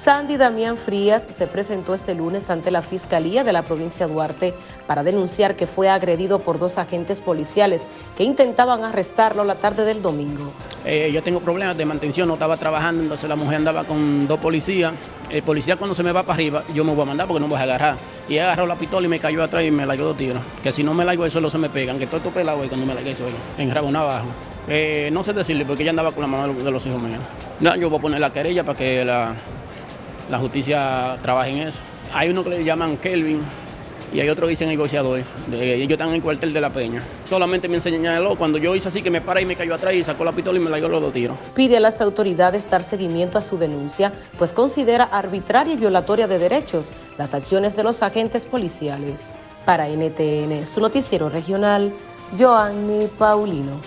Sandy Damián Frías se presentó este lunes ante la Fiscalía de la provincia de Duarte para denunciar que fue agredido por dos agentes policiales que intentaban arrestarlo la tarde del domingo. Eh, yo tengo problemas de mantención, no estaba trabajando, entonces la mujer andaba con dos policías. El policía cuando se me va para arriba, yo me voy a mandar porque no me voy a agarrar. Y agarró la pistola y me cayó atrás y me la dio dos tiros. Que si no me la eso solo se me pegan, que todo esto pelado y cuando me la eso en abajo. Eh, no sé decirle porque ella andaba con la mano de los hijos míos. No, yo voy a poner la querella para que la la justicia trabaja en eso. Hay uno que le llaman Kelvin y hay otro que dicen negociador. Ellos están en el cuartel de la Peña. Solamente me señaló cuando yo hice así que me para y me cayó atrás y sacó la pistola y me la dio los dos tiros. Pide a las autoridades dar seguimiento a su denuncia, pues considera arbitraria y violatoria de derechos las acciones de los agentes policiales. Para NTN, su noticiero regional, Joanny Paulino.